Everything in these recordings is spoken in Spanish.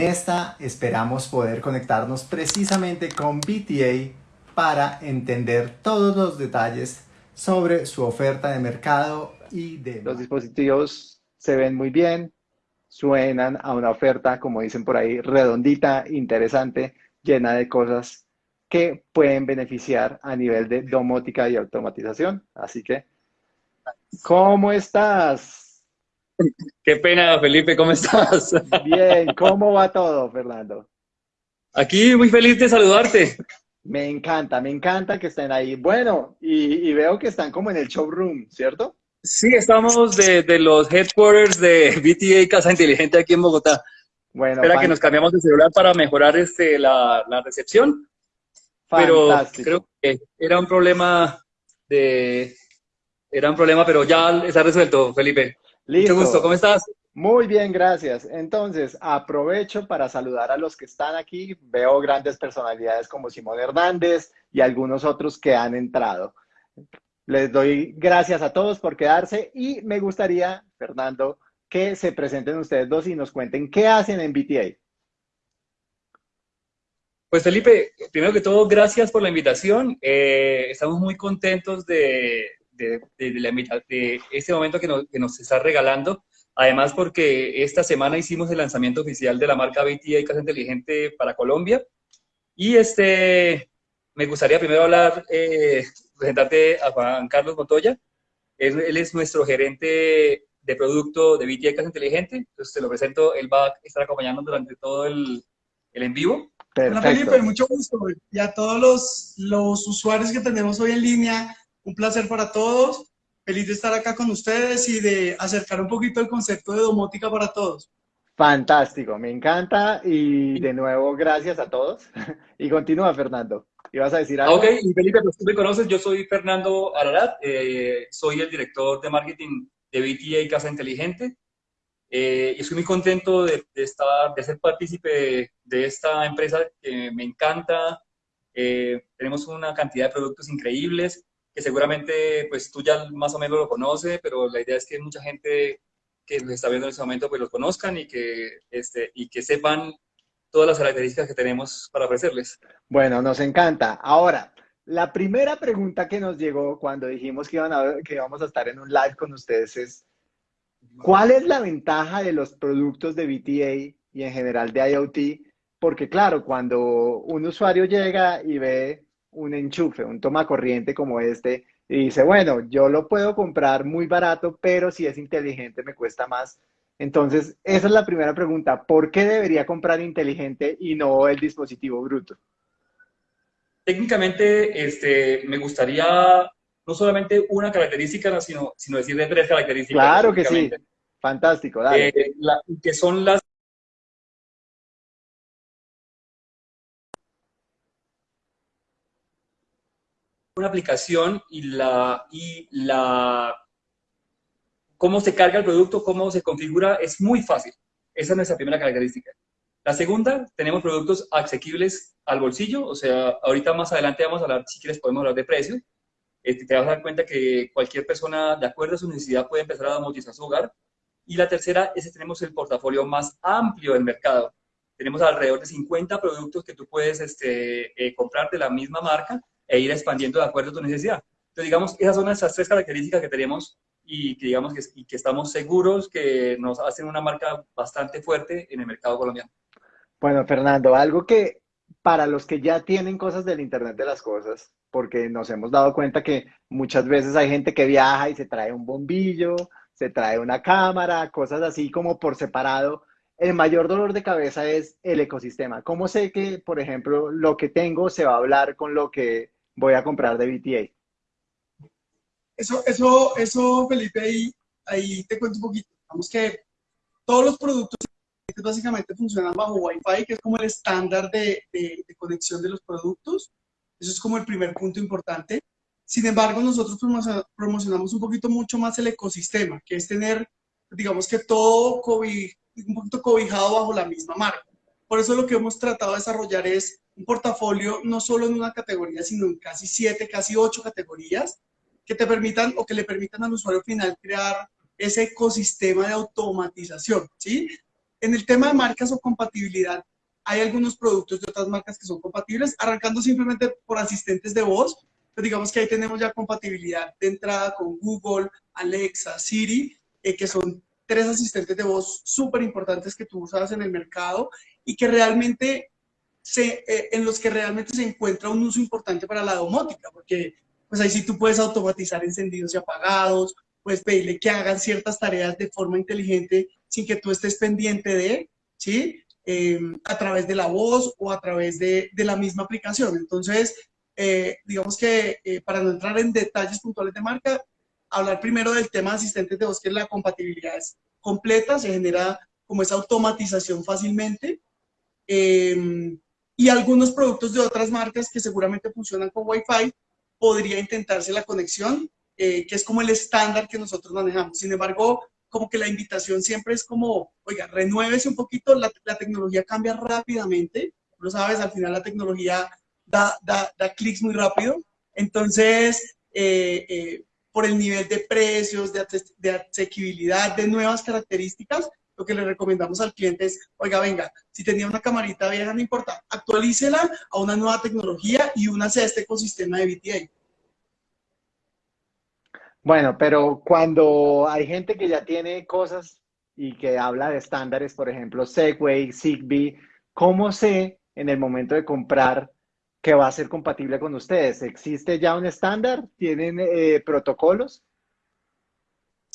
en esta esperamos poder conectarnos precisamente con BTA para entender todos los detalles sobre su oferta de mercado y de... Los dispositivos se ven muy bien, suenan a una oferta, como dicen por ahí, redondita, interesante, llena de cosas que pueden beneficiar a nivel de domótica y automatización. Así que, ¿cómo estás? Qué pena, Felipe, ¿cómo estás? Bien, ¿cómo va todo, Fernando? Aquí muy feliz de saludarte. Me encanta, me encanta que estén ahí. Bueno, y, veo que están como en el showroom, ¿cierto? Sí, estamos de, los headquarters de BTA Casa Inteligente aquí en Bogotá. Bueno, Espera que nos cambiamos de celular para mejorar este, la, recepción. Pero creo que era un problema de... Era un problema, pero ya está resuelto, Felipe. Listo. Mucho gusto, ¿cómo estás? Muy bien, gracias. Entonces, aprovecho para saludar a los que están aquí. Veo grandes personalidades como Simón Hernández y algunos otros que han entrado. Les doy gracias a todos por quedarse y me gustaría, Fernando, que se presenten ustedes dos y nos cuenten qué hacen en BTA. Pues Felipe, primero que todo, gracias por la invitación. Eh, estamos muy contentos de, de, de, este momento que nos, que nos está regalando. Además, porque esta semana hicimos el lanzamiento oficial de la marca BTA Casa Inteligente para Colombia. Y este, me gustaría primero hablar, eh, presentarte a Juan Carlos Montoya. Él, es nuestro gerente de producto de BTA Casa Inteligente. Entonces, te lo presento. Él va a estar acompañando durante todo el, el en vivo. Hola Felipe, mucho gusto. Y a todos los, los usuarios que tenemos hoy en línea, un placer para todos feliz de estar acá con ustedes y de acercar un poquito el concepto de domótica para todos. Fantástico, me encanta y de nuevo gracias a todos. y continúa, Fernando. ¿Ibas a decir algo? Ok, y Felipe, pues tú me conoces, yo soy Fernando Ararat, eh, soy el director de marketing de BTA Casa Inteligente. Eh, y estoy muy contento de, estar, de ser partícipe de esta empresa que me encanta. Eh, tenemos una cantidad de productos increíbles que seguramente pues tú ya más o menos lo conoces, pero la idea es que mucha gente que nos está viendo en este momento pues los conozcan y que, este, y que sepan todas las características que tenemos para ofrecerles. Bueno, nos encanta. Ahora, la primera pregunta que nos llegó cuando dijimos que, iban a, que íbamos a estar en un live con ustedes es, ¿cuál es la ventaja de los productos de BTA y en general de IoT? Porque claro, cuando un usuario llega y ve un enchufe, un toma corriente como este, y dice, bueno, yo lo puedo comprar muy barato, pero si es inteligente me cuesta más. Entonces, esa es la primera pregunta. ¿Por qué debería comprar inteligente y no el dispositivo bruto? Técnicamente, este, me gustaría no solamente una característica, sino, sino decirle tres características. Claro que sí. Fantástico, dale. Eh, que son las una aplicación y la, y la, cómo se carga el producto, cómo se configura, es muy fácil. Esa es nuestra primera característica. La segunda, tenemos productos asequibles al bolsillo, o sea, ahorita más adelante vamos a hablar, si quieres podemos hablar de precio. Este, te vas a dar cuenta que cualquier persona, de acuerdo a su necesidad, puede empezar a domotizar su hogar. Y la tercera es que tenemos el portafolio más amplio del mercado. Tenemos alrededor de 50 productos que tú puedes este, eh, comprar de la misma marca e ir expandiendo de acuerdo a tu necesidad. Entonces, digamos, esas son esas tres características que tenemos y que, digamos, que, y que estamos seguros que nos hacen una marca bastante fuerte en el mercado colombiano. Bueno, Fernando, algo que para los que ya tienen cosas del Internet de las cosas, porque nos hemos dado cuenta que muchas veces hay gente que viaja y se trae un bombillo, se trae una cámara, cosas así como por separado. El mayor dolor de cabeza es el ecosistema. ¿Cómo sé que, por ejemplo, lo que tengo se va a hablar con lo que voy a comprar de BTA. Eso, eso, eso Felipe, ahí, ahí te cuento un poquito. Vamos que todos los productos básicamente funcionan bajo Wi-Fi, que es como el estándar de, de, conexión de los productos. Eso es como el primer punto importante. Sin embargo, nosotros promocionamos un poquito mucho más el ecosistema, que es tener, digamos que todo un poquito cobijado bajo la misma marca. Por eso lo que hemos tratado de desarrollar es un portafolio no solo en una categoría, sino en casi siete, casi ocho categorías que te permitan o que le permitan al usuario final crear ese ecosistema de automatización, ¿sí? en el tema de marcas o compatibilidad, hay algunos productos de otras marcas que son compatibles, arrancando simplemente por asistentes de voz, pues digamos que ahí tenemos ya compatibilidad de entrada con Google, Alexa, Siri, eh, que son tres asistentes de voz súper importantes que tú usas en el mercado y que realmente se, eh, en los que realmente se encuentra un uso importante para la domótica, porque pues ahí sí tú puedes automatizar encendidos y apagados, puedes pedirle que hagan ciertas tareas de forma inteligente sin que tú estés pendiente de, ¿sí? Em, a través de la voz o a través de, de la misma aplicación. Entonces, eh, digamos que eh, para no entrar en detalles puntuales de marca, hablar primero del tema de asistentes de voz, que la compatibilidad es completa, se genera como esa automatización fácilmente. Y algunos productos de otras marcas que seguramente funcionan con Wi-Fi, podría intentarse la conexión, eh, que es como el estándar que nosotros manejamos. Sin embargo, como que la invitación siempre es como, oiga, renuévese un poquito, la, la tecnología cambia rápidamente, lo sabes, al final la tecnología da, da, da clics muy rápido, entonces, eh, eh, por el nivel de precios, de, de asequibilidad, de nuevas características, lo que le recomendamos al cliente es, oiga, venga, si tenía una camarita vieja, no importa, actualícela a una nueva tecnología y únase a este ecosistema de VTA. Bueno, pero cuando hay gente que ya tiene cosas y que habla de estándares, por ejemplo, Segway, Zigbee, ¿cómo sé en el momento de comprar que va a ser compatible con ustedes? ¿Existe ya un estándar? ¿Tienen eh, protocolos?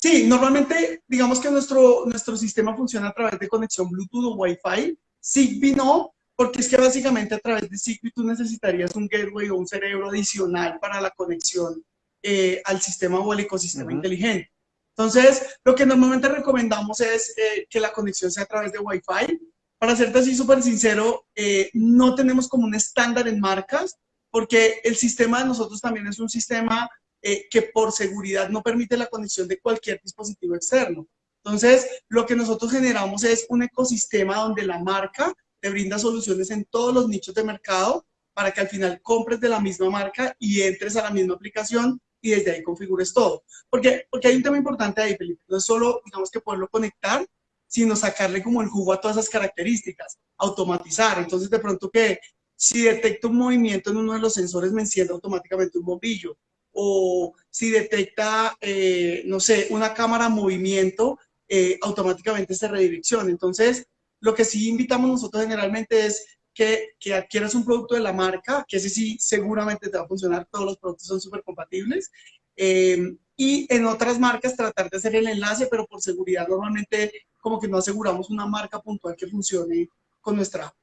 Sí, normalmente digamos que nuestro, nuestro sistema funciona a través de conexión Bluetooth o Wi-Fi. Zigbee no, porque es que básicamente a través de Zigbee tú necesitarías un gateway o un cerebro adicional para la conexión eh, al sistema o al ecosistema inteligente. Entonces, lo que normalmente recomendamos es eh, que la conexión sea a través de Wi-Fi. Para serte así súper sincero, eh, no tenemos como un estándar en marcas, porque el sistema de nosotros también es un sistema eh, que por seguridad no permite la conexión de cualquier dispositivo externo. Entonces, lo que nosotros generamos es un ecosistema donde la marca te brinda soluciones en todos los nichos de mercado para que al final compres de la misma marca y entres a la misma aplicación y desde ahí configures todo. Porque, porque hay un tema importante ahí, Felipe. No es solo, digamos, que poderlo conectar, sino sacarle como el jugo a todas esas características, automatizar. Entonces, de pronto que si detecto un movimiento en uno de los sensores, me enciende automáticamente un bombillo o si detecta, eh, no sé, una cámara movimiento, eh, automáticamente se redirecciona. Entonces, lo que sí invitamos nosotros generalmente es que, que, adquieras un producto de la marca, que ese sí seguramente te va a funcionar, todos los productos son súper compatibles. Eh, y en otras marcas tratar de hacer el enlace, pero por seguridad normalmente como que no aseguramos una marca puntual que funcione con nuestra.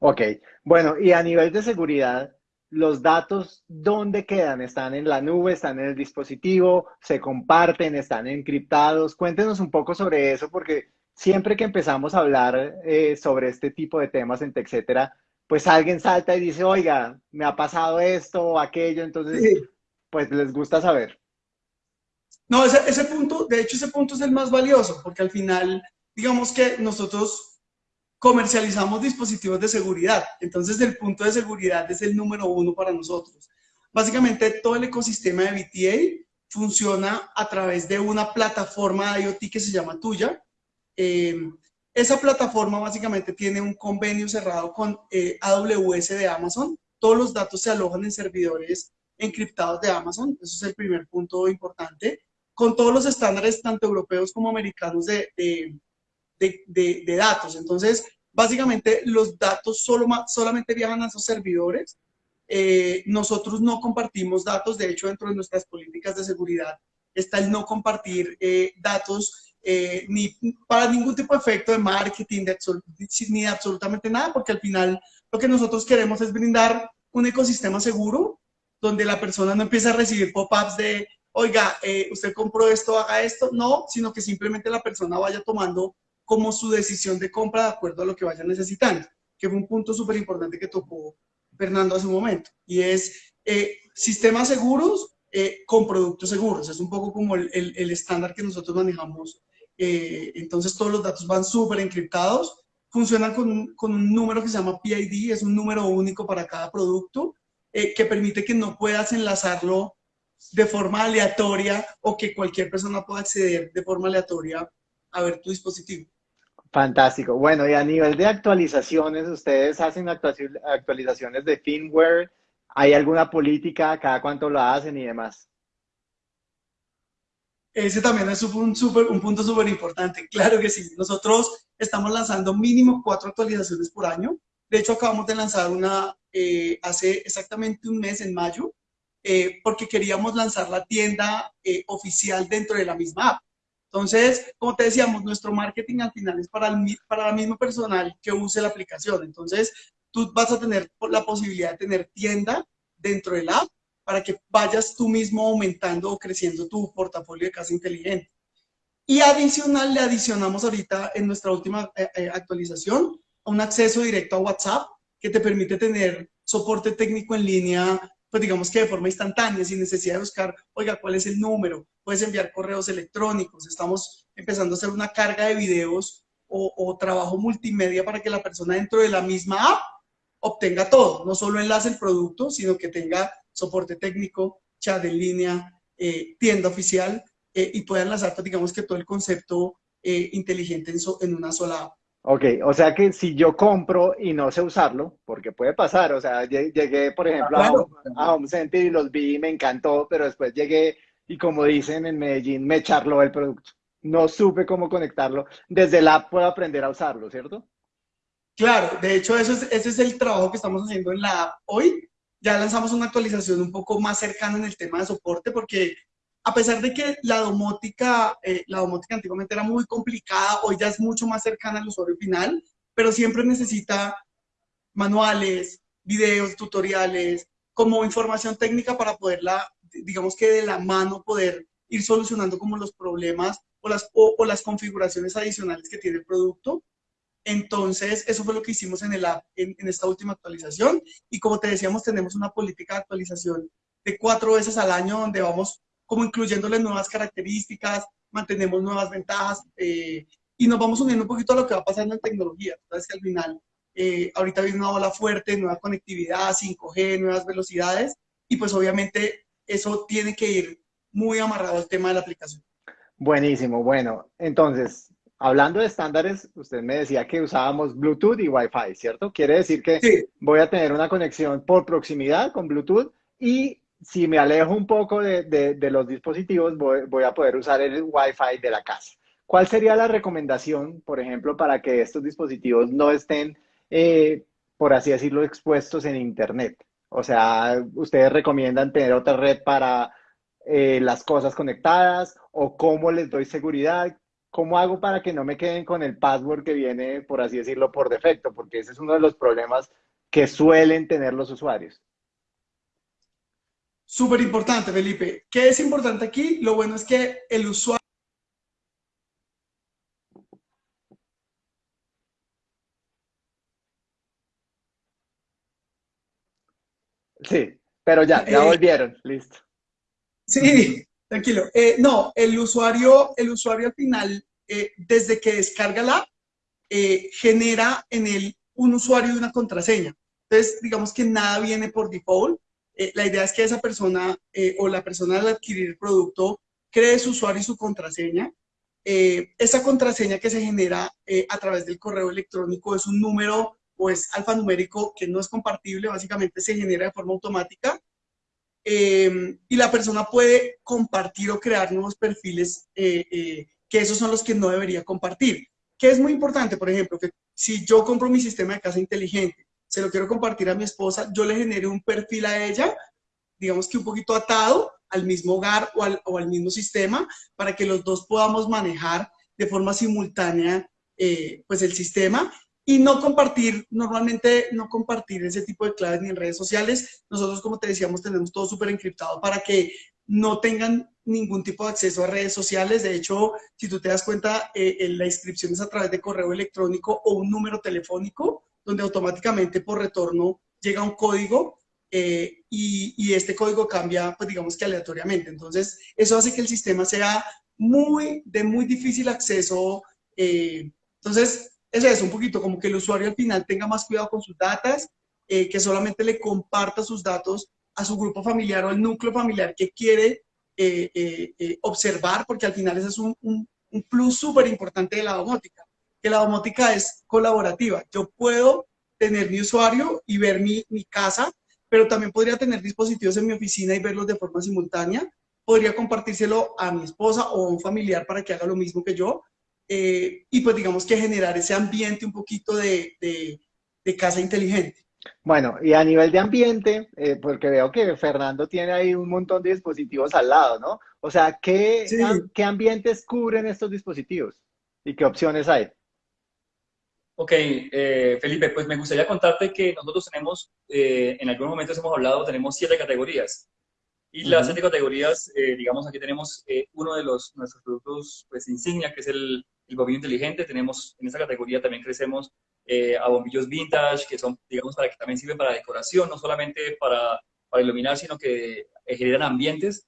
Ok, bueno, y a nivel de seguridad, los datos, ¿dónde quedan? ¿Están en la nube? ¿Están en el dispositivo? ¿Se comparten? ¿Están encriptados? Cuéntenos un poco sobre eso, porque siempre que empezamos a hablar eh, sobre este tipo de temas en etcétera, pues alguien salta y dice, oiga, me ha pasado esto o aquello, entonces, pues les gusta saber. No, ese, ese punto, de hecho, ese punto es el más valioso, porque al final, digamos que nosotros comercializamos dispositivos de seguridad. Entonces, el punto de seguridad es el número uno para nosotros. Básicamente, todo el ecosistema de VTA funciona a través de una plataforma de IoT que se llama Tuya. Eh, esa plataforma básicamente tiene un convenio cerrado con eh, AWS de Amazon. Todos los datos se alojan en servidores encriptados de Amazon. Eso es el primer punto importante. Con todos los estándares, tanto europeos como americanos, de, de de, datos. Entonces, básicamente los datos solo, solamente viajan a esos servidores. Eh, nosotros no compartimos datos, de hecho, dentro de nuestras políticas de seguridad está el no compartir eh, datos eh, ni para ningún tipo de efecto de marketing, de ni de absolutamente nada, porque al final lo que nosotros queremos es brindar un ecosistema seguro donde la persona no empieza a recibir pop-ups de, oiga, usted compró esto, haga esto, no, sino que simplemente la persona vaya tomando como su decisión de compra de acuerdo a lo que vaya necesitando, que fue un punto súper importante que tocó Fernando hace un momento, y es eh, sistemas seguros eh, con productos seguros, es un poco como el, el, estándar que nosotros manejamos, eh, entonces todos los datos van súper encriptados, funcionan con, con, un número que se llama PID, es un número único para cada producto, que permite que no puedas enlazarlo de forma aleatoria o que cualquier persona pueda acceder de forma aleatoria a ver tu dispositivo. Fantástico. Bueno, y a nivel de actualizaciones, ¿ustedes hacen actualizaciones de firmware? ¿Hay alguna política? ¿Cada cuánto lo hacen y demás? Ese también es un punto súper importante. Claro que sí. Nosotros estamos lanzando mínimo cuatro actualizaciones por año. De hecho, acabamos de lanzar una eh, hace exactamente un mes, en mayo, eh, porque queríamos lanzar la tienda eh, oficial dentro de la misma app. Entonces, como te decíamos, nuestro marketing al final es para el, para el mismo personal que use la aplicación. Entonces, tú vas a tener la posibilidad de tener tienda dentro del app para que vayas tú mismo aumentando o creciendo tu portafolio de casa inteligente. Y adicional, le adicionamos ahorita en nuestra última eh, eh, actualización un acceso directo a WhatsApp que te permite tener soporte técnico en línea pues digamos que de forma instantánea, sin necesidad de buscar, oiga, ¿cuál es el número? Puedes enviar correos electrónicos, estamos empezando a hacer una carga de videos o, trabajo multimedia para que la persona dentro de la misma app obtenga todo, no solo enlace el producto, sino que tenga soporte técnico, chat en línea, eh, tienda oficial eh, y pueda enlazar, pues, digamos que todo el concepto eh, inteligente en, en una sola app. Ok, o sea que si yo compro y no sé usarlo, porque puede pasar, o sea, llegué, por ejemplo, a, Home Center y los vi y me encantó, pero después llegué y como dicen en Medellín, me charló el producto. No supe cómo conectarlo. Desde la app puedo aprender a usarlo, ¿cierto? Claro, de hecho, eso es, ese es el trabajo que estamos haciendo en la app hoy. Ya lanzamos una actualización un poco más cercana en el tema de soporte, porque a pesar de que la domótica, eh, la domótica antiguamente era muy complicada, hoy ya es mucho más cercana al usuario final, pero siempre necesita manuales, videos, tutoriales, como información técnica para poderla, digamos que de la mano poder ir solucionando como los problemas o las, o, las configuraciones adicionales que tiene el producto. Entonces, eso fue lo que hicimos en, el app, en, en esta última actualización. Y como te decíamos, tenemos una política de actualización de cuatro veces al año donde vamos como incluyéndole nuevas características, mantenemos nuevas ventajas eh, y nos vamos uniendo un poquito a lo que va pasando en tecnología. Entonces, al final, eh, ahorita viene una ola fuerte, nueva conectividad, 5G, nuevas velocidades y pues obviamente eso tiene que ir muy amarrado al tema de la aplicación. Buenísimo, bueno, entonces, hablando de estándares, usted me decía que usábamos Bluetooth y Wi-Fi, ¿cierto? Quiere decir que voy a tener una conexión por proximidad con Bluetooth y si me alejo un poco de, los dispositivos, voy, a poder usar el Wi-Fi de la casa. ¿Cuál sería la recomendación, por ejemplo, para que estos dispositivos no estén, eh, por así decirlo, expuestos en Internet? O sea, ¿ustedes recomiendan tener otra red para eh, las cosas conectadas? ¿O cómo les doy seguridad? ¿Cómo hago para que no me queden con el password que viene, por así decirlo, por defecto? Porque ese es uno de los problemas que suelen tener los usuarios. Súper importante, Felipe. ¿Qué es importante aquí? Lo bueno es que el usuario... Sí, pero ya, ya eh, volvieron, listo. Sí, tranquilo. Eh, no, el usuario, el usuario al final, eh, desde que descarga la genera en él un usuario y una contraseña. Entonces, digamos que nada viene por default, eh, la idea es que esa persona eh, o la persona al adquirir el producto cree su usuario y su contraseña. Eh, esa contraseña que se genera a través del correo electrónico es un número o es alfanumérico que no es compartible, básicamente se genera de forma automática. y la persona puede compartir o crear nuevos perfiles que esos son los que no debería compartir. ¿Qué es muy importante? Por ejemplo, que si yo compro mi sistema de casa inteligente se lo quiero compartir a mi esposa, yo le genere un perfil a ella, digamos que un poquito atado al mismo hogar o al, o al mismo sistema, para que los dos podamos manejar de forma simultánea eh, pues el sistema y no compartir, normalmente no compartir ese tipo de claves ni en redes sociales. Nosotros, como te decíamos, tenemos todo súper encriptado para que no tengan ningún tipo de acceso a redes sociales. De hecho, si tú te das cuenta, eh, la inscripción es a través de correo electrónico o un número telefónico donde automáticamente por retorno llega un código eh, y, este código cambia, pues digamos que aleatoriamente. Entonces, eso hace que el sistema sea muy, de muy difícil acceso. Eh, entonces, eso es un poquito como que el usuario al final tenga más cuidado con sus datos, eh, que solamente le comparta sus datos a su grupo familiar o al núcleo familiar que quiere observar, porque al final ese es un, un plus súper importante de la domótica que la domótica es colaborativa. Yo puedo tener mi usuario y ver mi, mi casa, pero también podría tener dispositivos en mi oficina y verlos de forma simultánea. Podría compartírselo a mi esposa o a un familiar para que haga lo mismo que yo. Eh, y pues digamos que generar ese ambiente un poquito de, de, de casa inteligente. Bueno, y a nivel de ambiente, eh, porque veo que Fernando tiene ahí un montón de dispositivos al lado, ¿no? O sea, ¿qué, Sí. ¿qué ambientes cubren estos dispositivos? ¿Y qué opciones hay? Ok, eh, Felipe, pues me gustaría contarte que nosotros tenemos, eh, en algunos momentos hemos hablado, tenemos siete categorías. Y las siete categorías, eh, digamos, aquí tenemos eh, uno de los, nuestros productos pues, insignia, que es el, el bombillo inteligente. Tenemos, en esta categoría también crecemos eh, a bombillos vintage, que son, digamos, para que también sirven para decoración, no solamente para, para iluminar, sino que eh, generan ambientes.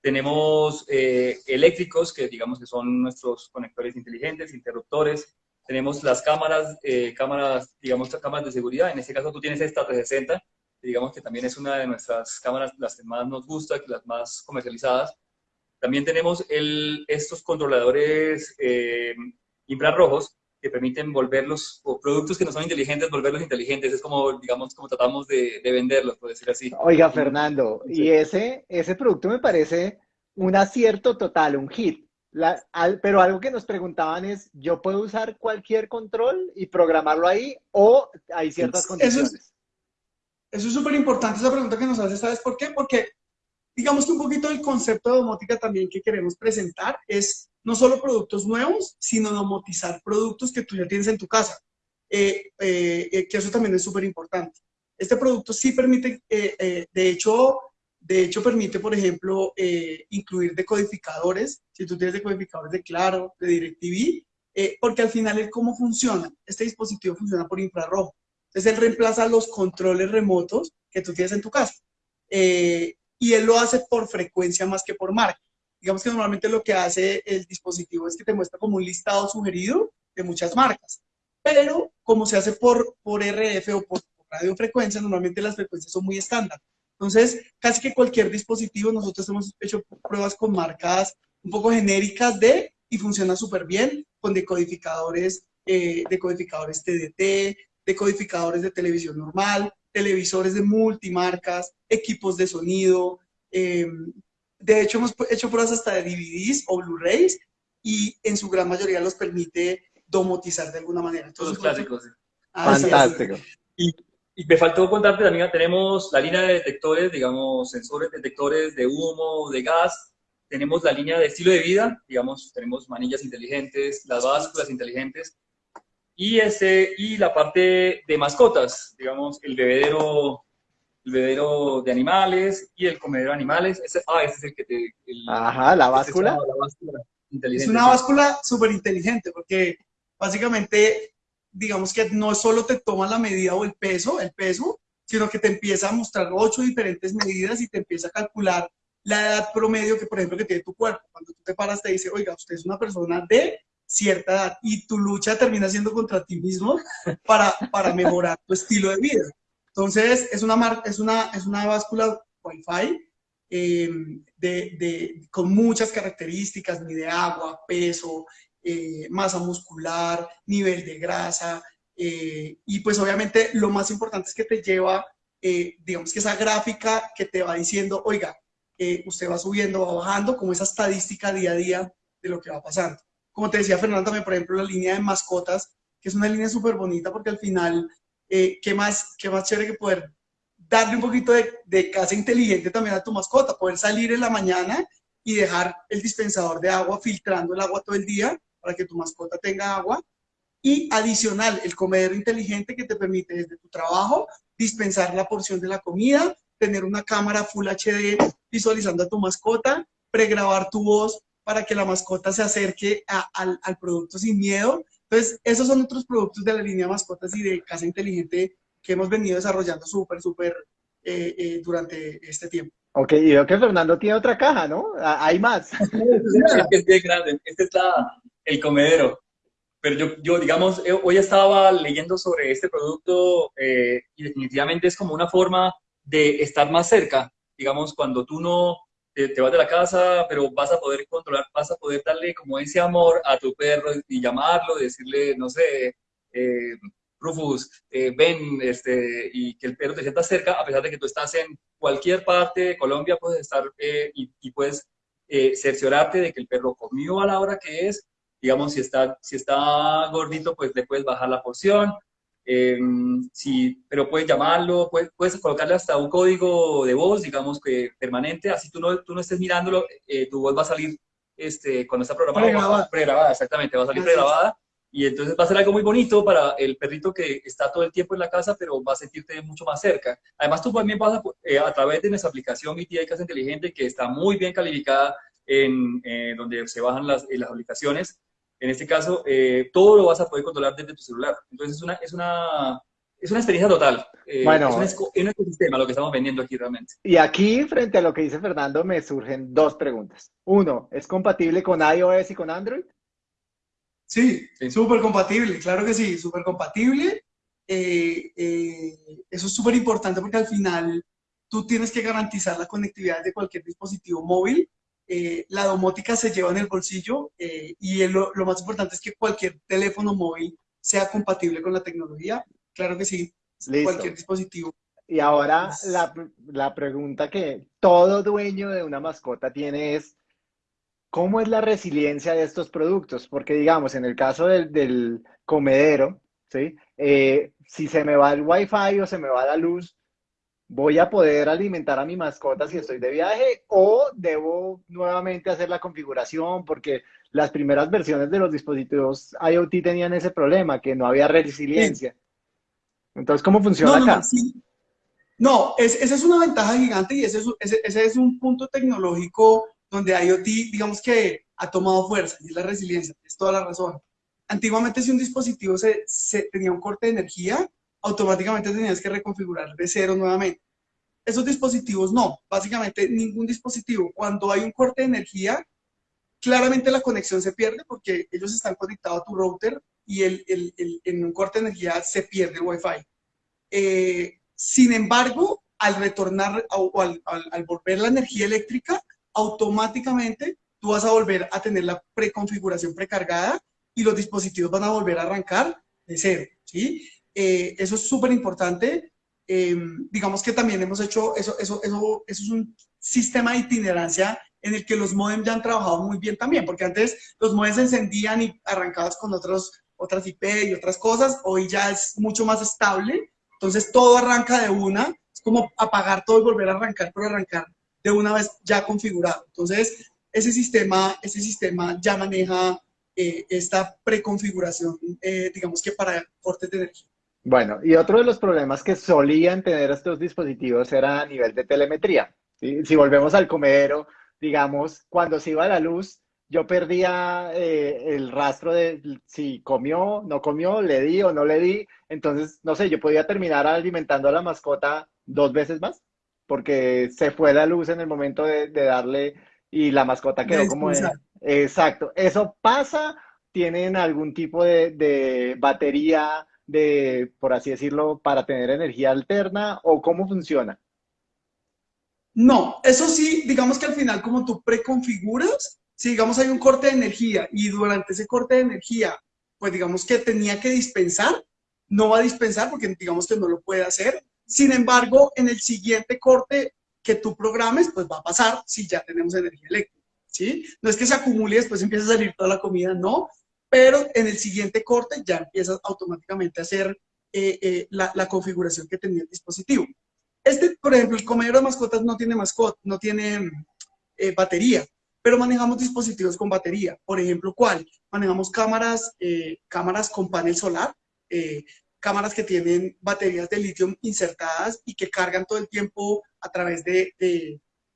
Tenemos eh, eléctricos, que digamos que son nuestros conectores inteligentes, interruptores. Tenemos las cámaras, eh, cámaras, digamos, cámaras de seguridad. En este caso tú tienes esta 360, que digamos que también es una de nuestras cámaras, las que más nos gusta, las más comercializadas. También tenemos el, estos controladores eh, infrarrojos que permiten volverlos, o productos que no son inteligentes, volverlos inteligentes. Es como, digamos, como tratamos de, de venderlos, por decir así. Oiga, Fernando, Sí. y ese, ese producto me parece un acierto total, un hit. La- al- pero algo que nos preguntaban es, ¿yo puedo usar cualquier control y programarlo ahí o hay ciertas Eso es- condiciones? Eso es súper importante, esa pregunta que nos haces, ¿sabes por qué? Porque digamos que un poquito el concepto de domótica también que queremos presentar es no solo productos nuevos, sino domotizar productos que tú ya tienes en tu casa, Eh, eh, eh, que eso también es súper importante. Este producto sí permite, eh, de hecho, de hecho permite, por ejemplo, incluir decodificadores, si tú tienes decodificadores de Claro, de DirecTV, porque al final cómo funciona. Este dispositivo funciona por infrarrojo. Entonces él reemplaza los controles remotos que tú tienes en tu casa. Eh, y él lo hace por frecuencia más que por marca. Digamos que normalmente lo que hace el dispositivo es que te muestra como un listado sugerido de muchas marcas. Pero como se hace por, por RF o por, por radiofrecuencia, normalmente las frecuencias son muy estándar. Entonces, casi que cualquier dispositivo, nosotros hemos hecho pruebas con marcas un poco genéricas de, y funciona súper bien, con decodificadores, eh, decodificadores TDT, decodificadores de televisión normal, televisores de multimarcas, equipos de sonido. eh, de hecho, hemos hecho pruebas hasta de DVDs o Blu-rays y en su gran mayoría los permite domotizar de alguna manera. Todos los Entonces, clásicos. Ah, sí, sí. Fantástico. Y me faltó contarte también, tenemos la línea de detectores, digamos, sensores detectores de humo, de gas. Tenemos la línea de estilo de vida, digamos, tenemos manillas inteligentes, las básculas inteligentes. Y, ese, y la parte de mascotas, digamos, el bebedero, el bebedero de animales y el comedero de animales. Ese, ah, ese es el que te... el- Ajá, la este báscula. es la báscula inteligente. Es una báscula súper inteligente porque básicamente, digamos que no solo te toma la medida o el peso, el peso, sino que te empieza a mostrar ocho diferentes medidas y te empieza a calcular la edad promedio que, por ejemplo, que tiene tu cuerpo. Cuando tú te paras te dice, oiga, usted es una persona de cierta edad y tu lucha termina siendo contra ti mismo para, para mejorar tu estilo de vida. Entonces, es una, es una, es una báscula Wi-Fi eh, de, de- con muchas características, mide agua, peso, eh, masa muscular, nivel de grasa, eh, y pues obviamente lo más importante es que te lleva, eh, digamos que esa gráfica que te va diciendo, oiga, usted va subiendo, va bajando, como esa estadística día a día de lo que va pasando. Como te decía Fernando también, por ejemplo, la línea de mascotas, que es una línea súper bonita porque al final, eh, ¿qué, más, ¿qué más chévere que poder darle un poquito de, de casa inteligente también a tu mascota, poder salir en la mañana y dejar el dispensador de agua filtrando el agua todo el día para que tu mascota tenga agua. Y adicional, el comedero inteligente que te permite desde tu trabajo dispensar la porción de la comida, tener una cámara Full HD visualizando a tu mascota, pregrabar tu voz para que la mascota se acerque a- al, al producto sin miedo. Entonces, esos son otros productos de la línea mascotas y de casa inteligente que hemos venido desarrollando súper, súper eh, eh, durante este tiempo. Ok, y veo que Fernando tiene otra caja, ¿no? Hay más. Es que es bien grande. Este es la- el comedero. Pero yo, yo, digamos, eh, hoy estaba leyendo sobre este producto eh, y definitivamente es como una forma de estar más cerca. Digamos, cuando tú no, te, vas de la casa, pero vas a poder controlar, vas a poder darle como ese amor a tu perro y llamarlo, decirle, no sé, eh, Rufus, eh, ven, este, y que el perro te sienta cerca, a pesar de que tú estás en cualquier parte de Colombia, puedes estar eh, y, puedes cerciorarte de que el perro comió a la hora que es, digamos, si está, si está gordito, pues le puedes bajar la porción, eh, sí, pero puedes llamarlo, puedes, puedes, colocarle hasta un código de voz, digamos que permanente, así tú no, tú no estés mirándolo, eh, tu voz va a salir este, cuando está programada. Pregrabada. exactamente, va a salir pregrabada. Y entonces va a ser algo muy bonito para el perrito que está todo el tiempo en la casa, pero va a sentirte mucho más cerca. Además, tú también vas a, eh, a través de nuestra aplicación BTI Casa Inteligente, que está muy bien calificada en donde se bajan las, las aplicaciones, en este caso, eh, todo lo vas a poder controlar desde tu celular. Entonces, es una, es una, es una experiencia total. Eh, bueno, es un, es un ecosistema lo que estamos vendiendo aquí realmente. Y aquí, frente a lo que dice Fernando, me surgen dos preguntas. Uno, ¿es compatible con iOS y con Android? Sí, súper compatible, claro que sí, súper compatible. Eh, eso es súper importante porque al final tú tienes que garantizar la conectividad de cualquier dispositivo móvil eh, la domótica se lleva en el bolsillo eh, y lo, más importante es que cualquier teléfono móvil sea compatible con la tecnología. Claro que sí, cualquier dispositivo. Y ahora la, la, pregunta que todo dueño de una mascota tiene es, ¿cómo es la resiliencia de estos productos? Porque digamos, en el caso del, del comedero, ¿sí? Eh, si se me va el wifi o se me va la luz, voy a poder alimentar a mi mascota si estoy de viaje o debo nuevamente hacer la configuración porque las primeras versiones de los dispositivos IoT tenían ese problema, que no había resiliencia. Entonces, ¿cómo funciona no, acá? No, esa es una ventaja gigante y ese es, ese, es un punto tecnológico donde IoT, digamos que ha tomado fuerza y es la resiliencia, es toda la razón. Antiguamente si un dispositivo se, se tenía un corte de energía, automáticamente tenías que reconfigurar de cero nuevamente. Esos dispositivos no, básicamente ningún dispositivo. Cuando hay un corte de energía, claramente la conexión se pierde porque ellos están conectados a tu router y el, el, en un corte de energía se pierde el Wi-Fi. Eh, sin embargo, al retornar o al, al, volver la energía eléctrica, automáticamente tú vas a volver a tener la preconfiguración precargada y los dispositivos van a volver a arrancar de cero, ¿sí? Eh, eso es súper importante. Eh, digamos que también hemos hecho, eso, eso, eso, eso es un sistema de itinerancia en el que los modems ya han trabajado muy bien también, porque antes los modems se encendían y arrancados con otros, otras IP y otras cosas, hoy ya es mucho más estable, entonces todo arranca de una, es como apagar todo y volver a arrancar, pero arrancar de una vez ya configurado. Entonces, ese sistema, ese sistema ya maneja eh, esta preconfiguración, digamos que para cortes de energía. Bueno, y otro de los problemas que solían tener estos dispositivos era a nivel de telemetría. Si volvemos al comedero, digamos, cuando se iba la luz, yo perdía eh, el rastro de si comió, no comió, le di o no le di. Entonces, no sé, yo podía terminar alimentando a la mascota dos veces más, porque se fue la luz en el momento de, darle y la mascota quedó como... exacto. ¿Eso pasa? ¿Tienen algún tipo de, de batería? De, por así decirlo, para tener energía alterna o cómo funciona? No, eso sí, digamos que al final como tú preconfiguras, si digamos hay un corte de energía y durante ese corte de energía, pues digamos que tenía que dispensar, no va a dispensar porque digamos que no lo puede hacer. Sin embargo, en el siguiente corte que tú programes, pues va a pasar si ya tenemos energía eléctrica, ¿sí? No es que se acumule y después empiece a salir toda la comida, no, pero en el siguiente corte ya empiezas automáticamente a hacer eh, eh, la, configuración que tenía el dispositivo. Este, por ejemplo, el comedero de mascotas no tiene mascota, no tiene eh, batería, pero manejamos dispositivos con batería. Por ejemplo, ¿cuál? Manejamos cámaras, cámaras con panel solar, cámaras que tienen baterías de litio insertadas y que cargan todo el tiempo a través de,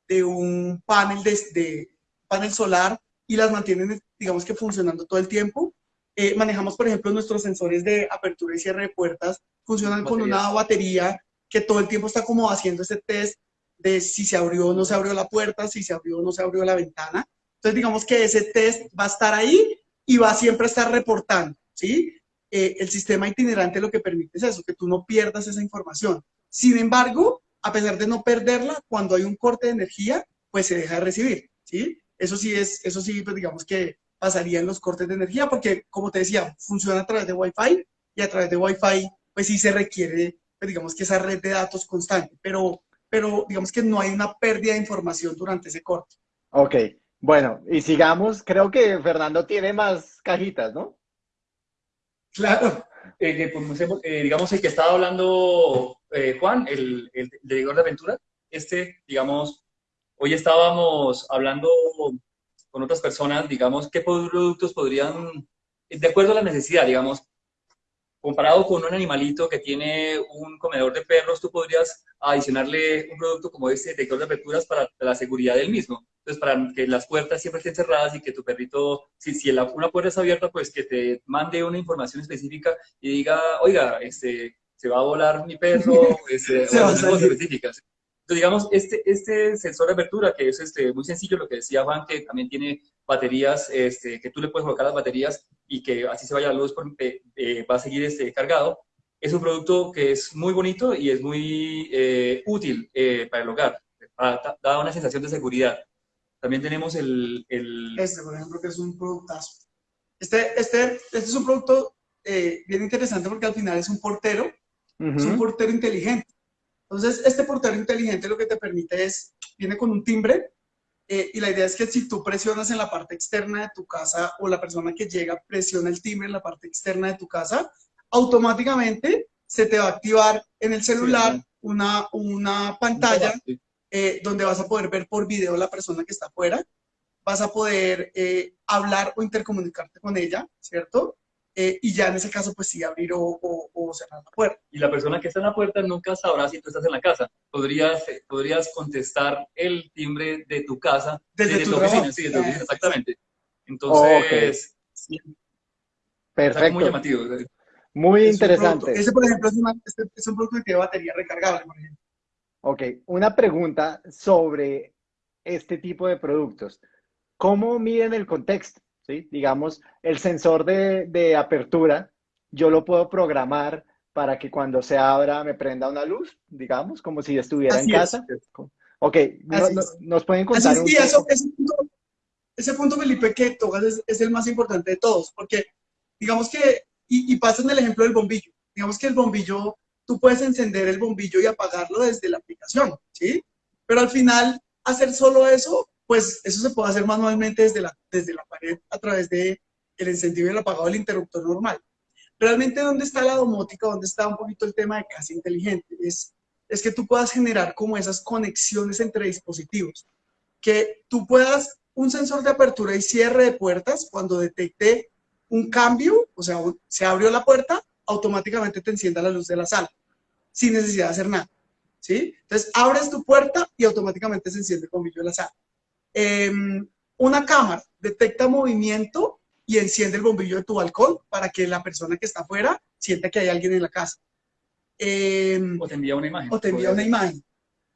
de, un panel, de, de, panel solar y las mantienen, digamos que funcionando todo el tiempo. Eh, manejamos, por ejemplo, nuestros sensores de apertura y cierre de puertas, funcionan con una batería que todo el tiempo está como haciendo ese test de si se abrió o no se abrió la puerta, si se abrió o no se abrió la ventana. Entonces, digamos que ese test va a estar ahí y va a siempre estar reportando, ¿sí? Eh, el sistema itinerante lo que permite es eso, que tú no pierdas esa información. Sin embargo, a pesar de no perderla, cuando hay un corte de energía, pues se deja de recibir, ¿sí? Eso sí es, eso sí, pues digamos que pasaría en los cortes de energía, porque como te decía, funciona a través de Wi-Fi y a través de Wi-Fi, pues sí se requiere, pues digamos que esa red de datos constante, pero, pero digamos que no hay una pérdida de información durante ese corte. Ok, bueno, y sigamos, creo que Fernando tiene más cajitas, ¿no? Claro. Eh, pues, eh, digamos, el que estaba hablando eh, Juan, el, el, el director de aventura, este, digamos, hoy estábamos hablando con otras personas, digamos, qué productos podrían, de acuerdo a la necesidad, digamos, comparado con un animalito que tiene un comedor de perros, tú podrías adicionarle un producto como este detector de aperturas para la seguridad del mismo. Entonces, para que las puertas siempre estén cerradas y que tu perrito, si, si una puerta es abierta, pues que te mande una información específica y diga, oiga, este, se va a volar mi perro, este, o cosas específicas. Entonces, digamos, este, este sensor de apertura, que es este, muy sencillo, lo que decía Juan, que también tiene baterías, este, que tú le puedes colocar las baterías y que así se vaya la luz, eh, eh, va a seguir este, cargado. Es un producto que es muy bonito y es muy eh, útil para el hogar, da una sensación de seguridad. También tenemos el, el... Este, por ejemplo, que es un productazo. Este, este, este es un producto bien interesante porque al final es un portero, es un portero inteligente. Entonces, este portero inteligente lo que te permite es, viene con un timbre, eh, y la idea es que si tú presionas en la parte externa de tu casa o la persona que llega presiona el timbre en la parte externa de tu casa, automáticamente se te va a activar en el celular una, una pantalla eh, donde vas a poder ver por video la persona que está afuera, vas a poder eh, hablar o intercomunicarte con ella, ¿cierto? Eh, y ya en ese caso, pues sí, abrir o, cerrar la puerta. Y la persona que está en la puerta nunca sabrá si tú estás en la casa. Podrías, eh, podrías contestar el timbre de tu casa desde, tu, oficina. Sí, desde tu oficina, exactamente. Entonces, Perfecto. muy llamativo. Muy interesante. ese, por ejemplo, es, este, es, un producto que tiene batería recargable, por ejemplo. Ok, una pregunta sobre este tipo de productos. ¿Cómo miden el contexto? Digamos, el sensor de, apertura, yo lo puedo programar para que cuando se abra me prenda una luz, digamos, como si estuviera en casa. Ok, nos pueden contar un ese, punto, ese, punto, Felipe, que tocas es, el más importante de todos, porque digamos que, y, y pasa en el ejemplo del bombillo, digamos que el bombillo, tú puedes encender el bombillo y apagarlo desde la aplicación, ¿sí? Pero al final, hacer solo eso pues eso se puede hacer manualmente desde la, desde la pared a través de el encendido y el apagado del interruptor normal. Realmente, ¿dónde está la domótica? ¿Dónde está un poquito el tema de casa inteligente? Es, es que tú puedas generar como esas conexiones entre dispositivos. Que tú puedas, un sensor de apertura y cierre de puertas, cuando detecte un cambio, o sea, se abrió la puerta, automáticamente te encienda la luz de la sala, sin necesidad de hacer nada. ¿Sí? Entonces, abres tu puerta y automáticamente se enciende el bombillo de la sala. Em, una cámara detecta movimiento y enciende el bombillo de tu balcón para que la persona que está afuera sienta que hay alguien en la casa. Em, o te envía una imagen. O te envía una imagen.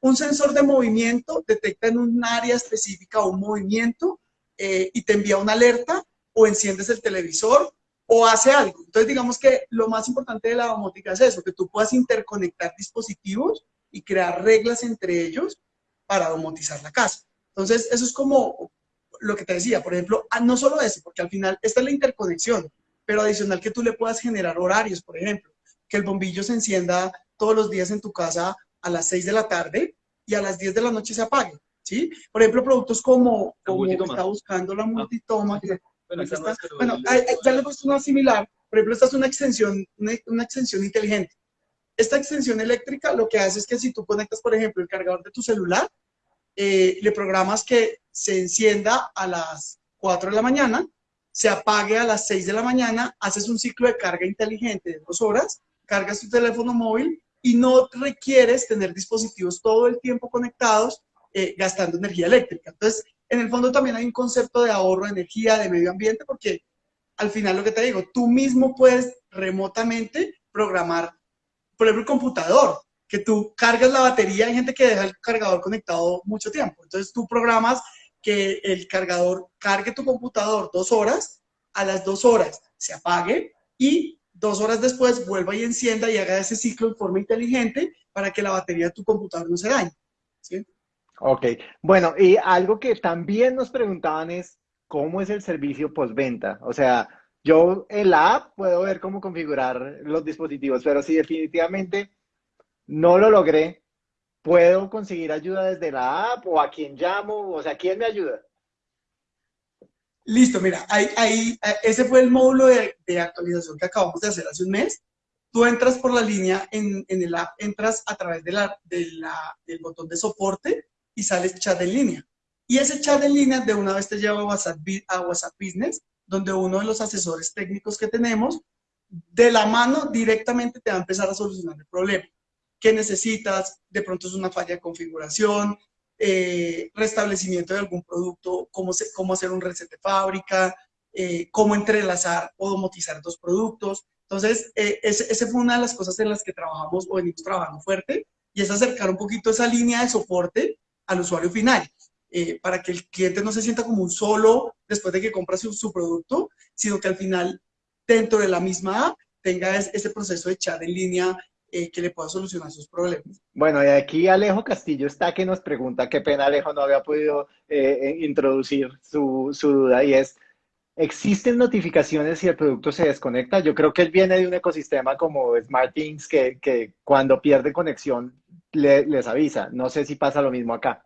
Un sensor de movimiento detecta en un área específica un movimiento eh, y te envía una alerta o enciendes el televisor o hace algo. Entonces, digamos que lo más importante de la domótica es eso, que tú puedas interconectar dispositivos y crear reglas entre ellos para domotizar la casa. Entonces, eso es como lo que te decía, por ejemplo, ah, no solo eso, porque al final esta es la interconexión, pero adicional que tú le puedas generar horarios, por ejemplo, que el bombillo se encienda todos los días en tu casa a las 6 de la tarde y a las 10 de la noche se apague, ¿sí? Por ejemplo, productos como, como está buscando la ah. multitoma. bueno, ya le he puesto una similar, por ejemplo, esta es una extensión, una extensión inteligente. Esta extensión eléctrica lo que hace es que si tú conectas, por ejemplo, el cargador de tu celular, eh, le programas que se encienda a las 4 de la mañana, se apague a las 6 de la mañana, haces un ciclo de carga inteligente de dos horas, cargas tu teléfono móvil y no requieres tener dispositivos todo el tiempo conectados eh, gastando energía eléctrica. Entonces, en el fondo también hay un concepto de ahorro de energía, de medio ambiente, porque al final lo que te digo, tú mismo puedes remotamente programar, por ejemplo, el computador que tú cargas la batería, hay gente que deja el cargador conectado mucho tiempo. Entonces tú programas que el cargador cargue tu computador dos horas, a las dos horas se apague y dos horas después vuelva y encienda y haga ese ciclo en forma inteligente para que la batería de tu computador no se dañe. ¿sí? Ok, bueno, y algo que también nos preguntaban es, ¿cómo es el servicio postventa? O sea, yo en la app puedo ver cómo configurar los dispositivos, pero si definitivamente no lo logré, ¿puedo conseguir ayuda desde la app o a quién llamo? O sea, ¿quién me ayuda? Listo, mira, ahí, ahí, ese fue el módulo de, actualización que acabamos de hacer hace un mes. Tú entras por la línea en, en el app, entras a través de la, de la, del botón de soporte y sale chat en línea. Y ese chat en línea de una vez te lleva a WhatsApp, a WhatsApp Business, donde uno de los asesores técnicos que tenemos, de la mano directamente te va a empezar a solucionar el problema. ¿Qué necesitas? De pronto es una falla de configuración, eh, restablecimiento de algún producto, cómo, cómo hacer un reset de fábrica, eh, cómo entrelazar o domotizar dos productos. Entonces, eh, esa fue una de las cosas en las que trabajamos o venimos trabajando fuerte y es acercar un poquito esa línea de soporte al usuario final, eh, para que el cliente no se sienta como un solo después de que compra su, producto, sino que al final, dentro de la misma app, tenga ese proceso de chat en línea eh, que le pueda solucionar sus problemas. Bueno, y aquí Alejo Castillo está que nos pregunta, qué pena Alejo no había podido eh, introducir su, su, duda y es, ¿existen notificaciones si el producto se desconecta? Yo creo que él viene de un ecosistema como SmartThings que, que cuando pierde conexión les avisa. No sé si pasa lo mismo acá.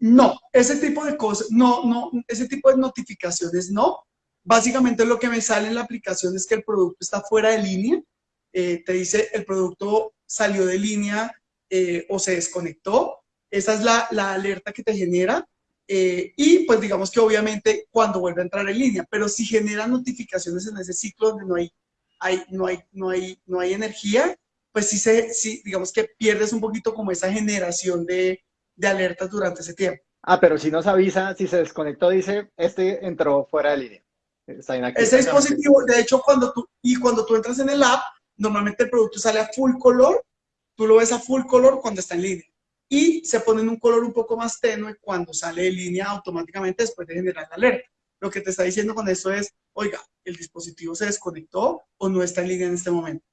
No, ese tipo de cosas, no, no, ese tipo de notificaciones no. Básicamente lo que me sale en la aplicación es que el producto está fuera de línea. Eh, te dice el producto salió de línea eh, o se desconectó. Esa es la, la alerta que te genera. Eh, y pues digamos que obviamente cuando vuelve a entrar en línea, pero si genera notificaciones en ese ciclo donde no hay, hay, no hay, no hay, no hay energía, pues sí, se, sí, digamos que pierdes un poquito como esa generación de, de alertas durante ese tiempo. Ah, pero si nos avisa, si se desconectó, dice, este entró fuera de línea. Ese dispositivo, de hecho, cuando tú, y cuando tú entras en el app, normalmente el producto sale a full color, tú lo ves a full color cuando está en línea. Y se pone en un color un poco más tenue cuando sale de línea automáticamente después de generar la alerta. Lo que te está diciendo con eso es, oiga, el dispositivo se desconectó o no está en línea en este momento.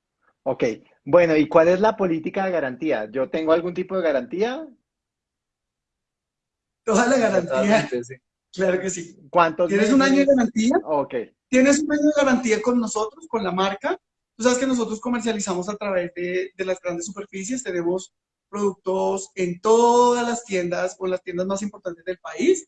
Ok, bueno, ¿y cuál es la política de garantía? ¿Yo tengo algún tipo de garantía? Toda la garantía. Claro que sí. ¿Cuántos ¿Tienes un año de garantía? Ok. Tienes un año de garantía con nosotros, con la marca. Tú sabes que nosotros comercializamos a través de, las grandes superficies. Tenemos productos en todas las tiendas o las tiendas más importantes del país.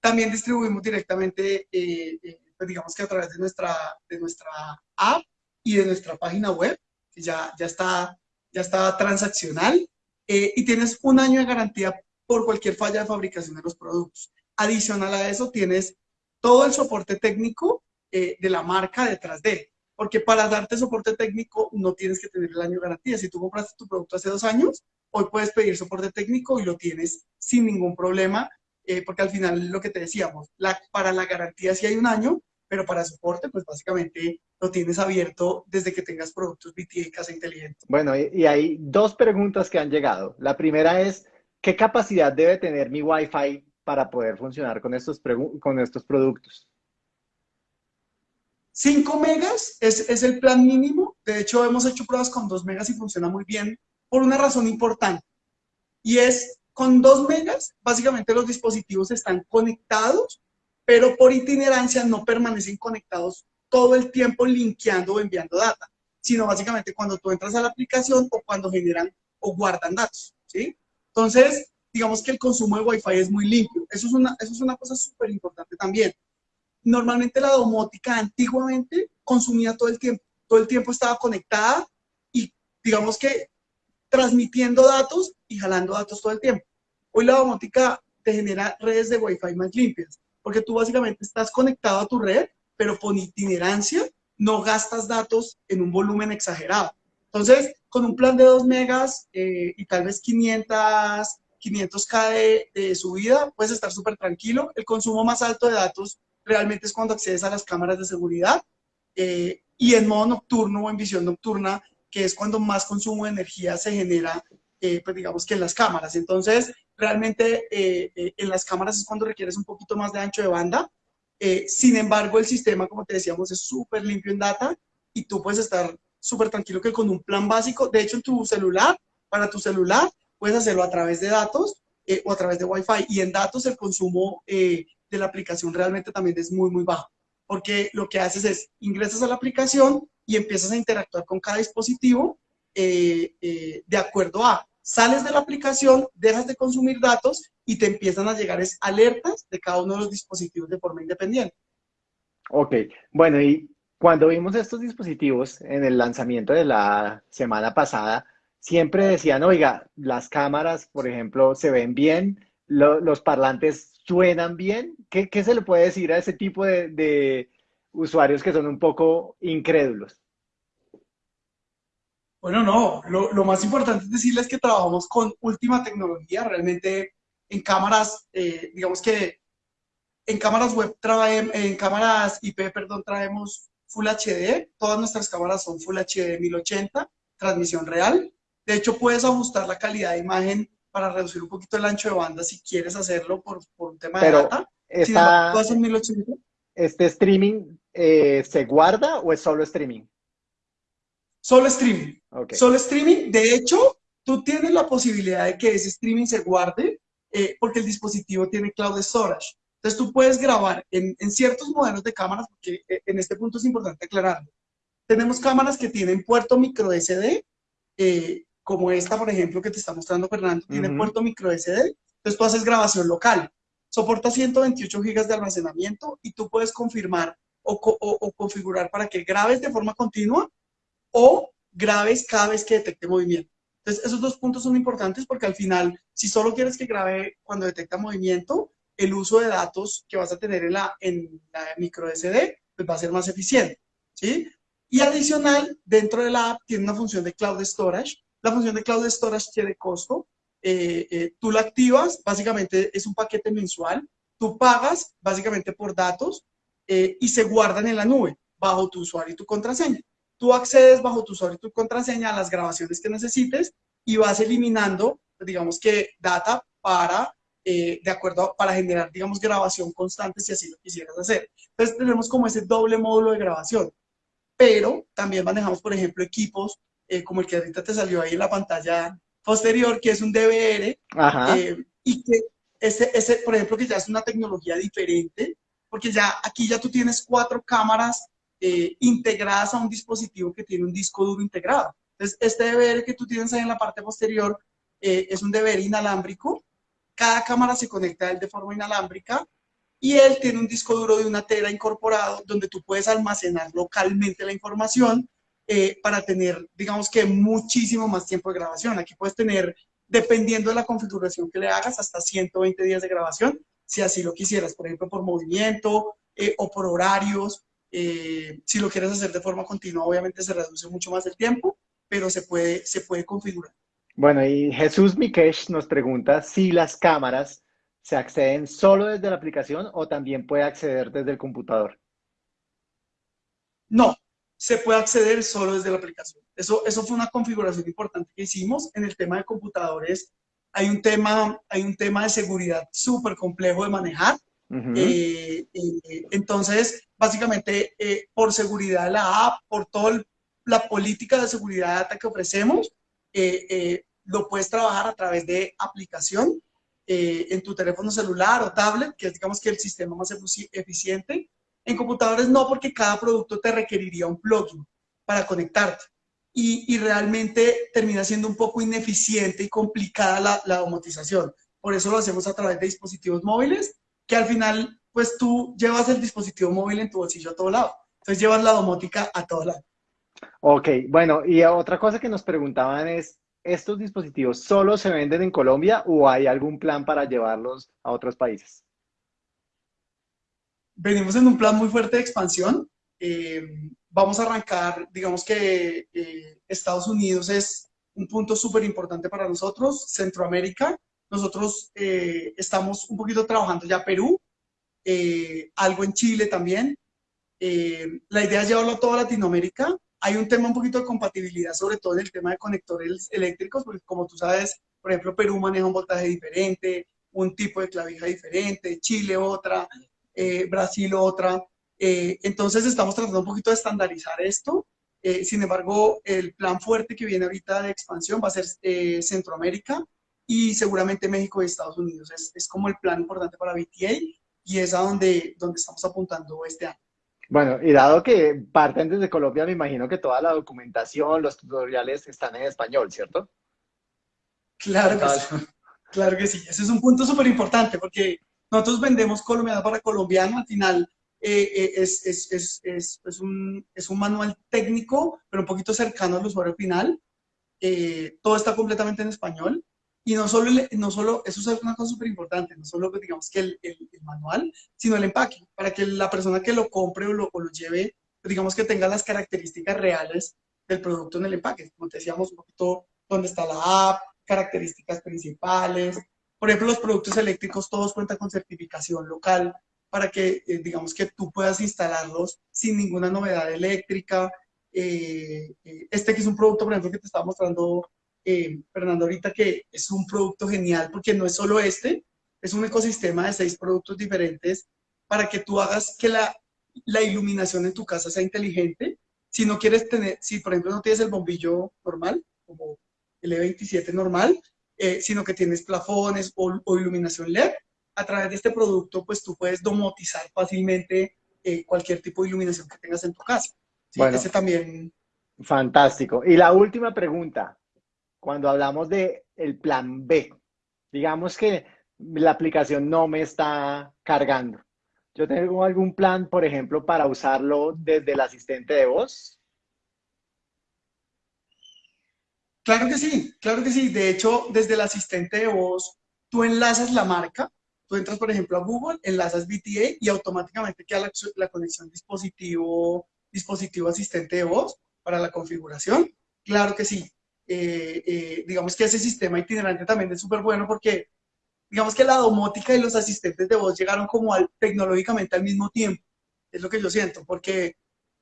También distribuimos directamente, eh, eh, pues digamos que a través de nuestra, de nuestra app y de nuestra página web ya, ya, está, ya está transaccional, eh, y tienes un año de garantía por cualquier falla de fabricación de los productos. Adicional a eso, tienes todo el soporte técnico eh, de la marca detrás de. Porque para darte soporte técnico no tienes que tener el año de garantía. Si tú compraste tu producto hace dos años, hoy puedes pedir soporte técnico y lo tienes sin ningún problema, eh, porque al final lo que te decíamos, para la garantía sí hay un año, pero para soporte, pues básicamente lo tienes abierto desde que tengas productos BTA Casa Inteligente. Bueno, y, hay dos preguntas que han llegado. La primera es, ¿qué capacidad debe tener mi Wi-Fi para poder funcionar con estos, con estos productos? 5 megas es, el plan mínimo. De hecho, hemos hecho pruebas con 2 megas y funciona muy bien por una razón importante. Y es, con 2 megas, básicamente los dispositivos están conectados pero por itinerancia no permanecen conectados todo el tiempo linkeando o enviando data, sino básicamente cuando tú entras a la aplicación o cuando generan o guardan datos, ¿sí? Entonces, digamos que el consumo de Wi-Fi es muy limpio. Eso es una, eso es una cosa súper importante también. Normalmente la domótica antiguamente consumía todo el tiempo, todo el tiempo estaba conectada y digamos que transmitiendo datos y jalando datos todo el tiempo. Hoy la domótica te genera redes de Wi-Fi más limpias porque tú básicamente estás conectado a tu red, pero por itinerancia no gastas datos en un volumen exagerado. Entonces, con un plan de 2 megas eh, y tal vez 500, 500K de, subida, puedes estar súper tranquilo. El consumo más alto de datos realmente es cuando accedes a las cámaras de seguridad eh, y en modo nocturno o en visión nocturna, que es cuando más consumo de energía se genera, eh, pues digamos que en las cámaras. Entonces, realmente eh, eh, en las cámaras es cuando requieres un poquito más de ancho de banda. Sin embargo, el sistema, como te decíamos, es súper limpio en data y tú puedes estar súper tranquilo que con un plan básico, de hecho en tu celular, para tu celular, puedes hacerlo a través de datos o a través de Wi-Fi. Y en datos el consumo de la aplicación realmente también es muy, muy bajo. Porque lo que haces es ingresas a la aplicación y empiezas a interactuar con cada dispositivo de acuerdo a sales de la aplicación, dejas de consumir datos y te empiezan a llegar alertas de cada uno de los dispositivos de forma independiente. Ok, bueno, y cuando vimos estos dispositivos en el lanzamiento de la semana pasada, siempre decían, oiga, las cámaras, por ejemplo, se ven bien, los parlantes suenan bien. ¿Qué, se le puede decir a ese tipo de, usuarios que son un poco incrédulos? Bueno, no, lo, más importante es decirles que trabajamos con última tecnología, realmente en cámaras, eh, digamos que en cámaras web, en cámaras IP, perdón, traemos Full HD, todas nuestras cámaras son Full HD 1080, transmisión real. De hecho, puedes ajustar la calidad de imagen para reducir un poquito el ancho de banda si quieres hacerlo por, un tema de data. Esta, ¿Este streaming eh, se guarda o es solo streaming? Solo streaming. Solo streaming. De hecho, tú tienes la posibilidad de que ese streaming se guarde eh, porque el dispositivo tiene cloud storage. Entonces tú puedes grabar en, ciertos modelos de cámaras, porque eh, en este punto es importante aclararlo. Tenemos cámaras que tienen puerto micro SD, eh, como esta, por ejemplo, que te está mostrando Fernando, tiene puerto micro SD. Entonces tú haces grabación local. Soporta 128 gigas de almacenamiento y tú puedes confirmar o, configurar para que grabes de forma continua o grabes cada vez que detecte movimiento. Entonces, esos dos puntos son importantes porque al final, si solo quieres que grabe cuando detecta movimiento, el uso de datos que vas a tener en la, en la micro SD pues va a ser más eficiente, ¿sí? Y adicional, dentro de la app tiene una función de Cloud Storage. La función de Cloud Storage tiene costo. Eh, eh, tú la activas, básicamente es un paquete mensual. Tú pagas básicamente por datos eh, y se guardan en la nube bajo tu usuario y tu contraseña. Tú accedes bajo tu usuario y tu contraseña a las grabaciones que necesites y vas eliminando, digamos que, data para eh, de acuerdo para generar, digamos, grabación constante si así lo quisieras hacer. Entonces tenemos como ese doble módulo de grabación, pero también manejamos, por ejemplo, equipos eh, como el que ahorita te salió ahí en la pantalla posterior, que es un DVR, eh, y que ese, ese, por ejemplo, que ya es una tecnología diferente, porque ya aquí ya tú tienes cuatro cámaras integradas a un dispositivo que tiene un disco duro integrado. Entonces, este DVR que tú tienes ahí en la parte posterior es un DVR inalámbrico cada cámara se conecta a él de forma inalámbrica y él tiene un disco duro de una tera incorporado donde tú puedes almacenar localmente la información eh, para tener, digamos que, muchísimo más tiempo de grabación. Aquí puedes tener, dependiendo de la configuración que le hagas, hasta 120 días de grabación, si así lo quisieras, por ejemplo, por movimiento eh, o por horarios. Eh, si lo quieres hacer de forma continua, obviamente se reduce mucho más el tiempo, pero se puede, se puede configurar. Bueno, y Jesús Mikesh nos pregunta si las cámaras se acceden solo desde la aplicación o también puede acceder desde el computador. No, se puede acceder solo desde la aplicación. Eso, eso fue una configuración importante que hicimos en el tema de computadores. Hay un tema, hay un tema de seguridad súper complejo de manejar. Eh, eh, entonces, básicamente, eh, por seguridad de la app, por toda la política de seguridad de data que ofrecemos, lo puedes trabajar a través de aplicación en tu teléfono celular o tablet, que es digamos que el sistema más eficiente. En computadores no, porque cada producto te requeriría un plugin para conectarte. Y, realmente termina siendo un poco ineficiente y complicada la, la domotización. Por eso lo hacemos a través de dispositivos móviles, que al final, pues tú llevas el dispositivo móvil en tu bolsillo a todo lado. Entonces llevas la domótica a todo lado. Ok, bueno, y otra cosa que nos preguntaban es, ¿estos dispositivos solo se venden en Colombia o hay algún plan para llevarlos a otros países? Venimos en un plan muy fuerte de expansión. Eh, vamos a arrancar, digamos que eh, Estados Unidos es un punto súper importante para nosotros, Centroamérica. Nosotros eh, estamos un poquito trabajando ya Perú, algo en Chile también. la idea es llevarlo a toda Latinoamérica hay un tema un poquito de compatibilidad, sobre todo en el tema de conectores eléctricos, porque como tú sabes, por ejemplo, Perú maneja un voltaje diferente, un tipo de clavija diferente, Chile otra, eh, Brasil otra. Eh, entonces estamos tratando un poquito de estandarizar esto. Eh, sin embargo, el plan fuerte que viene ahorita de expansión va a ser Centroamérica. y seguramente México y Estados Unidos. Es, es como el plan importante para BTA y es a donde, donde estamos apuntando este año. Bueno, y dado que parten desde Colombia, me imagino que toda la documentación, los tutoriales están en español, ¿cierto? Claro que sí. Claro que sí. Ese es un punto súper importante porque nosotros vendemos colombiano para colombiano. Al final eh, eh, es, es, es, un, es un manual técnico, pero un poquito cercano al usuario final. Eh, todo está completamente en español. Y no solo, no solo, eso es una cosa súper importante, no solo digamos que el, el, manual, sino el empaque, para que la persona que lo compre o lo, o lo lleve, digamos que tenga las características reales del producto en el empaque. Como te decíamos, un poquito dónde está la app, características principales. Por ejemplo, los productos eléctricos todos cuentan con certificación local para que, eh, digamos, que tú puedas instalarlos sin ninguna novedad eléctrica. Eh, eh, este que es un producto, por ejemplo, que te estaba mostrando Fernando ahorita, que es un producto genial porque no es solo este, es un ecosistema de seis productos diferentes para que tú hagas que la, la iluminación en tu casa sea inteligente. Si no quieres tener, si por ejemplo no tienes el bombillo normal, como el E27 normal, eh, sino que tienes plafones o, iluminación LED. A través de este producto, pues tú puedes domotizar fácilmente eh, cualquier tipo de iluminación que tengas en tu casa. Bueno, ese también. Fantástico. Y la última pregunta, cuando hablamos de el plan B, digamos que la aplicación no me está cargando. Yo tengo algún plan, por ejemplo, para usarlo desde el asistente de voz. Claro que sí, claro que sí. De hecho, desde el asistente de voz, tú enlazas la marca, tú entras, por ejemplo, a Google, enlazas BTA y automáticamente queda la, conexión dispositivo, dispositivo asistente de voz para la configuración. Claro que sí. Eh, eh, digamos que ese sistema itinerante también es súper bueno porque digamos que la domótica y los asistentes de voz llegaron como al, tecnológicamente al mismo tiempo. Es lo que yo siento, porque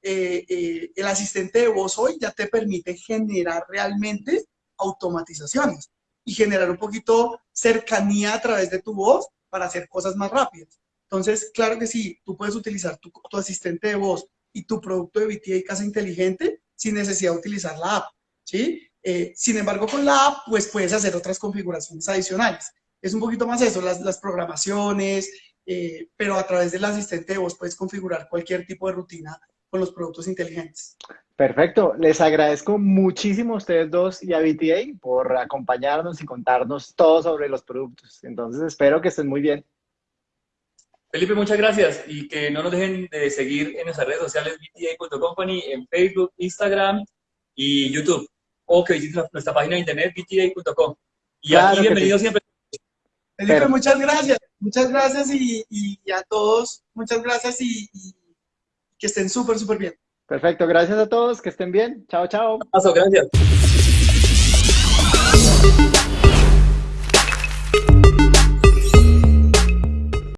eh, eh, el asistente de voz hoy ya te permite generar realmente automatizaciones y generar un poquito cercanía a través de tu voz para hacer cosas más rápidas. Entonces, claro que sí, tú puedes utilizar tu, asistente de voz y tu producto de BTA casa inteligente sin necesidad de utilizar la app, ¿sí? Eh, sin embargo, con la app, pues puedes hacer otras configuraciones adicionales. Es un poquito más eso, las, las programaciones, pero a través del asistente de voz puedes configurar cualquier tipo de rutina con los productos inteligentes. Perfecto. Les agradezco muchísimo a ustedes dos y a BTA por acompañarnos y contarnos todo sobre los productos. Entonces, espero que estén muy bien. Felipe, muchas gracias y que no nos dejen de seguir en nuestras redes sociales bta.company, en Facebook, Instagram y YouTube, o que visiten nuestra página de internet bta.com. Y aquí bienvenido siempre. Felipe, muchas gracias, muchas gracias y, a todos, muchas gracias y que estén súper, súper bien. Perfecto, gracias a todos, que estén bien. Chao, chao. Paso, gracias.